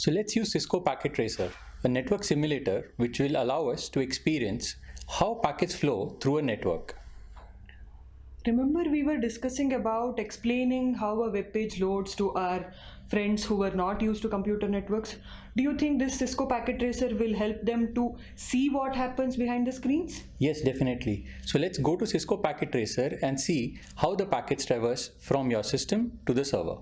So let's use Cisco Packet Tracer, a network simulator which will allow us to experience how packets flow through a network. Remember we were discussing about explaining how a web page loads to our friends who were not used to computer networks. Do you think this Cisco Packet Tracer will help them to see what happens behind the screens? Yes, definitely. So let's go to Cisco Packet Tracer and see how the packets traverse from your system to the server.